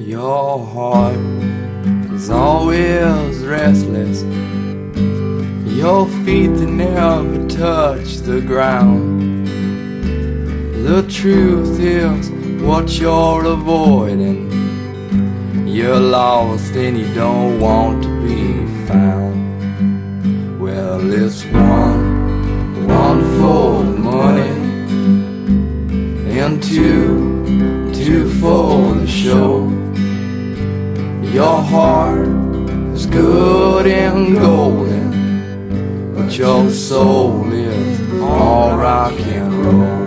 Your heart is always restless. Your feet never touch the ground. The truth is what you're avoiding. You're lost and you don't want to be found. Well, it's one, one for money, and two, two for the show. Your heart is good and golden, but your soul is all rock and roll.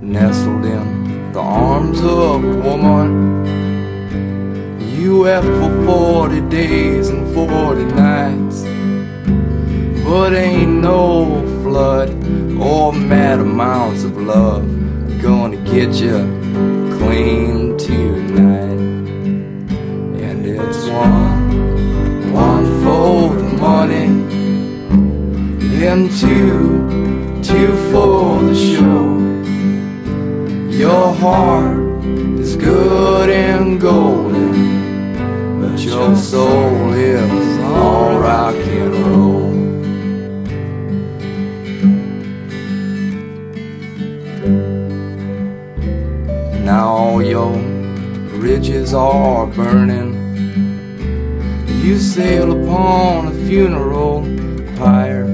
Nestled in the arms of a woman, you wept for 40 days and 40 nights. But ain't no flood or mad amounts of love gonna get you clean tonight. And it's one, one for the money, and two, two for the show. Your heart is good and golden, but your soul is all rock and roll. Now all your bridges are burning. You sail upon a funeral pyre.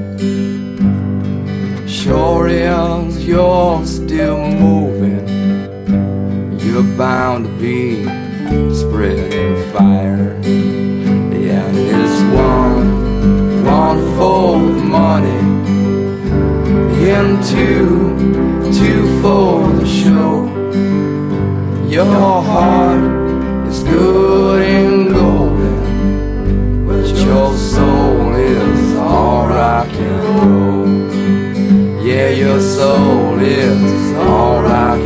Sure is you're still moving. You're bound to be spreading fire. Yeah, and it's one, one the money, and two, your heart is good and golden, but your soul is all rock and roll. Yeah, your soul is all rock